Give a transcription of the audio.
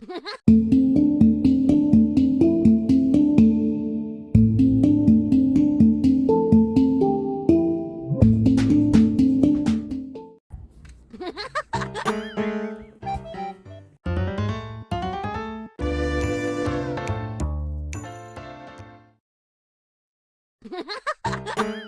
Ha ha ha ha!